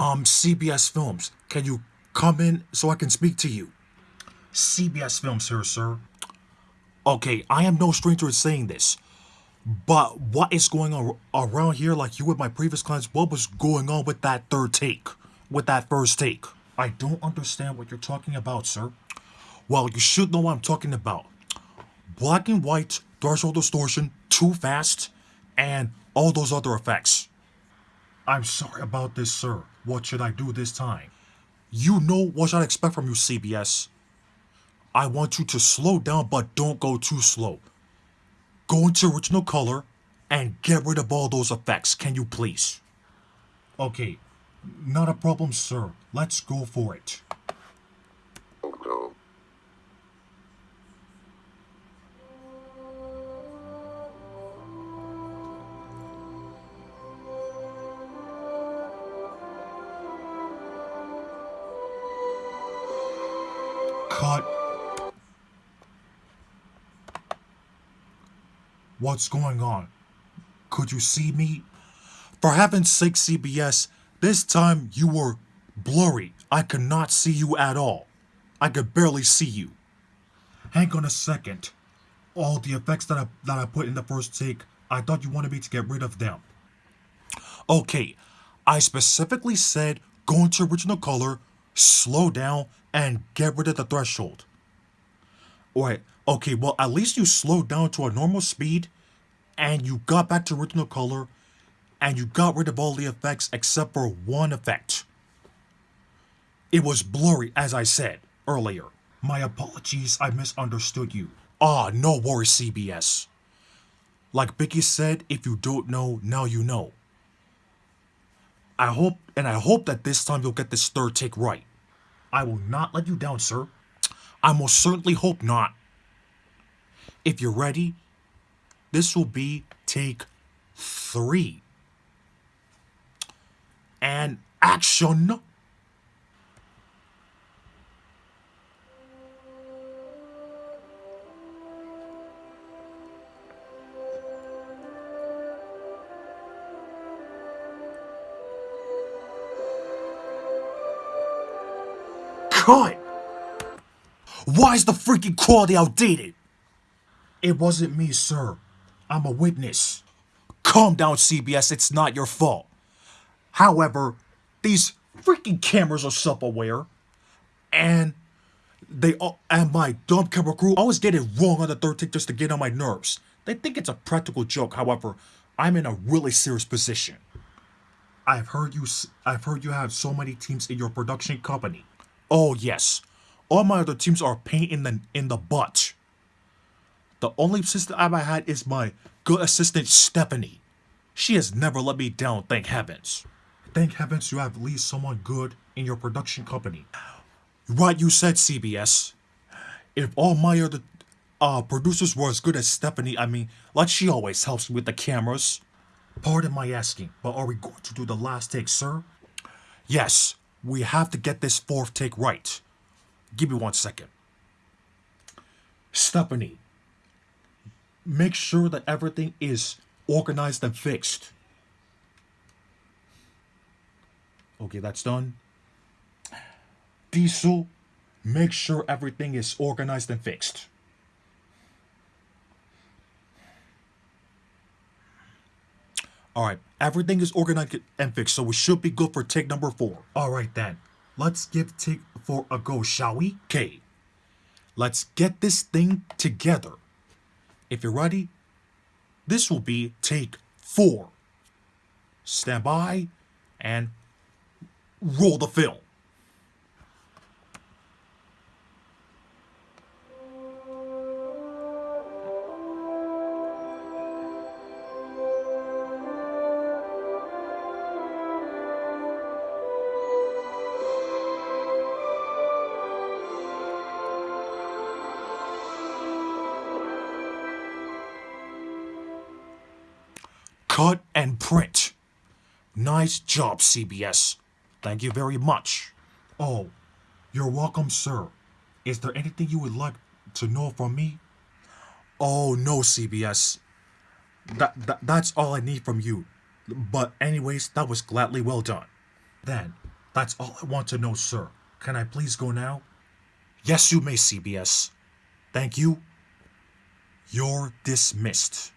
Um, CBS Films, can you come in so I can speak to you? CBS Films here, sir. Okay, I am no stranger to saying this. But what is going on around here, like you with my previous clients, what was going on with that third take? With that first take? I don't understand what you're talking about, sir. Well, you should know what I'm talking about. Black and white, threshold distortion, too fast, and all those other effects. I'm sorry about this, sir. What should I do this time? You know what I expect from you, CBS. I want you to slow down, but don't go too slow. Go into original color and get rid of all those effects, can you please? Okay, not a problem, sir. Let's go for it. Cut. What's going on? Could you see me? For heaven's sake, CBS, this time you were blurry. I could not see you at all. I could barely see you. Hang on a second. All the effects that I, that I put in the first take, I thought you wanted me to get rid of them. Okay, I specifically said go into original color, slow down, and get rid of the threshold. Alright, okay, well at least you slowed down to a normal speed, and you got back to original color, and you got rid of all the effects except for one effect. It was blurry, as I said earlier. My apologies, I misunderstood you. Ah, no worries, CBS. Like Biggie said, if you don't know, now you know. I hope, and I hope that this time you'll get this third take right. I will not let you down, sir. I most certainly hope not. If you're ready, this will be take three and action. Cut! Why is the freaking quality outdated? It wasn't me, sir. I'm a witness. Calm down, CBS. It's not your fault. However, these freaking cameras are self-aware, and they all, and my dumb camera crew always get it wrong on the third take just to get on my nerves. They think it's a practical joke. However, I'm in a really serious position. I've heard you. I've heard you have so many teams in your production company. Oh yes, all my other teams are pain in the in the butt. The only assistant I've had is my good assistant Stephanie. She has never let me down, thank heavens. Thank heavens you have at least someone good in your production company. Right you said, CBS. If all my other uh, producers were as good as Stephanie, I mean, like she always helps me with the cameras. Pardon my asking, but are we going to do the last take, sir? Yes, we have to get this fourth take right. Give me one second. Stephanie, make sure that everything is organized and fixed. Okay, that's done. Diesel, make sure everything is organized and fixed. Alright, everything is organized and fixed, so we should be good for take number four. Alright then, let's give take four a go, shall we? Okay, let's get this thing together. If you're ready, this will be take four. Stand by and roll the film. Cut and print. Nice job, CBS. Thank you very much. Oh, you're welcome, sir. Is there anything you would like to know from me? Oh, no, CBS. That, that That's all I need from you. But anyways, that was gladly well done. Then, That's all I want to know, sir. Can I please go now? Yes, you may, CBS. Thank you. You're dismissed.